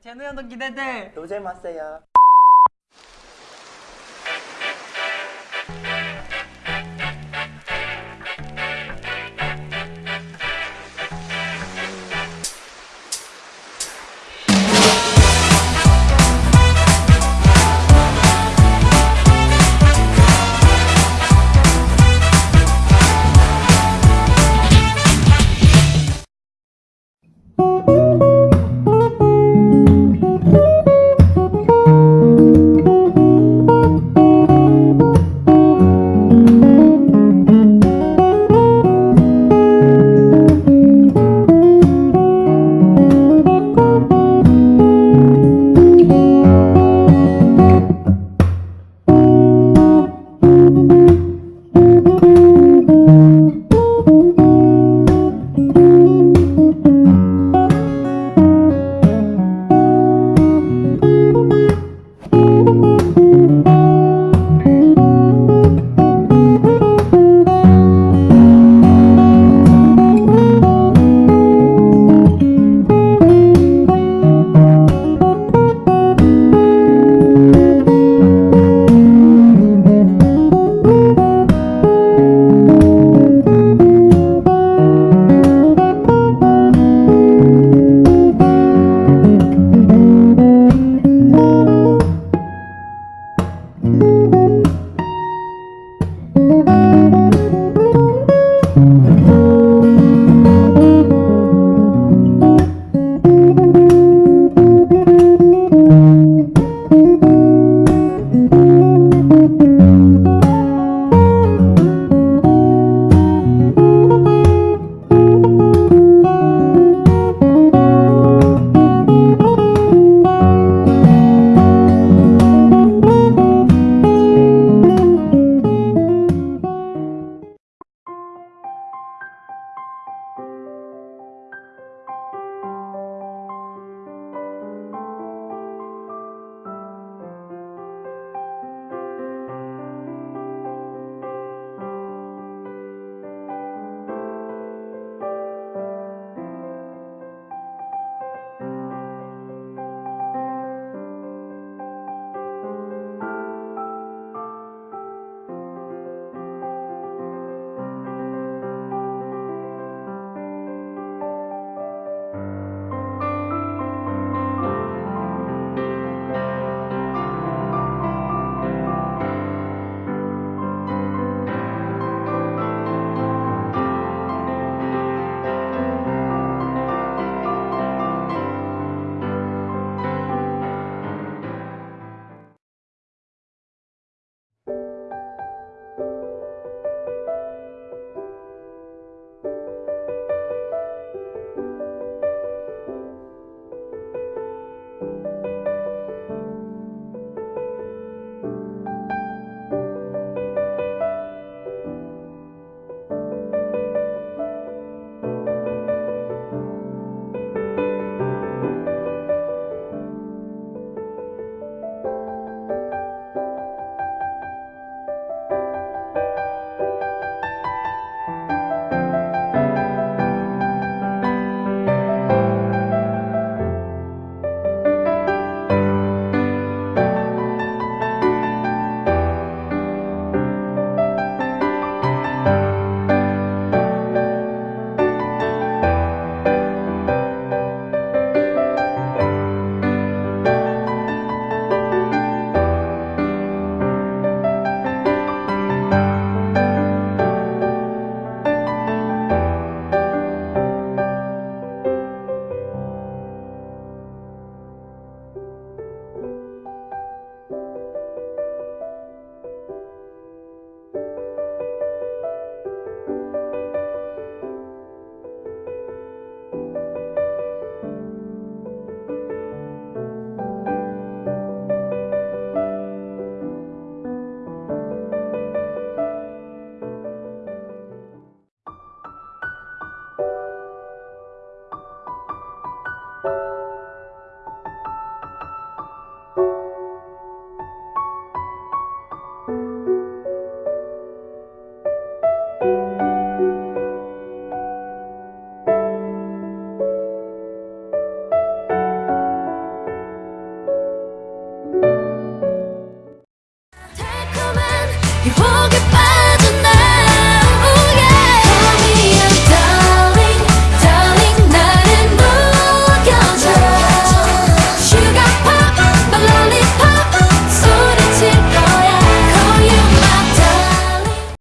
제노 형도 기대돼. 노잼 왔어요. you